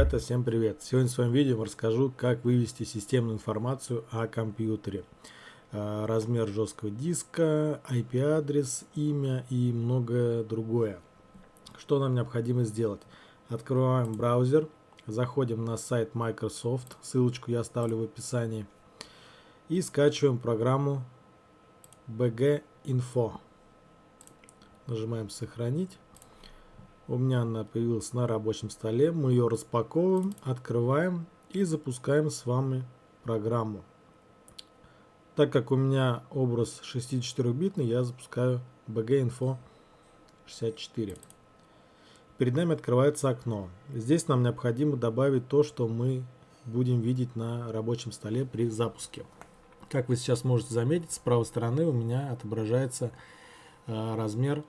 Ребята, всем привет! Сегодня в своем видео расскажу, как вывести системную информацию о компьютере. А, размер жесткого диска, IP-адрес, имя и многое другое. Что нам необходимо сделать? Открываем браузер, заходим на сайт Microsoft, ссылочку я оставлю в описании. И скачиваем программу BG Info. Нажимаем «Сохранить». У меня она появилась на рабочем столе. Мы ее распаковываем, открываем и запускаем с вами программу. Так как у меня образ 64-битный, я запускаю BG Info 64. Перед нами открывается окно. Здесь нам необходимо добавить то, что мы будем видеть на рабочем столе при запуске. Как вы сейчас можете заметить, с правой стороны у меня отображается э, размер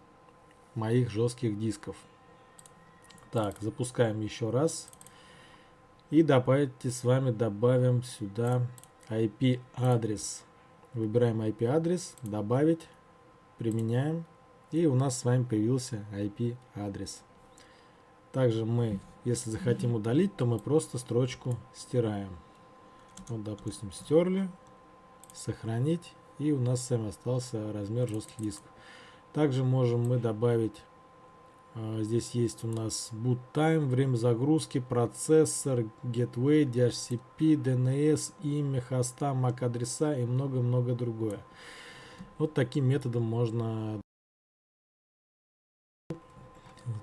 моих жестких дисков. Так, запускаем еще раз. И давайте с вами добавим сюда IP-адрес. Выбираем IP-адрес, добавить, применяем. И у нас с вами появился IP-адрес. Также мы, если захотим удалить, то мы просто строчку стираем. Вот, допустим, стерли, сохранить. И у нас с вами остался размер жестких дисков. Также можем мы добавить здесь есть у нас boot time, время загрузки, процессор, gateway, DHCP, DNS, имя хоста, MAC адреса и много-много другое. Вот таким методом можно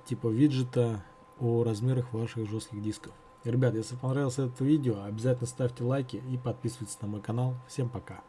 типа виджета о размерах ваших жестких дисков. Ребят, если понравилось это видео, обязательно ставьте лайки и подписывайтесь на мой канал. Всем пока!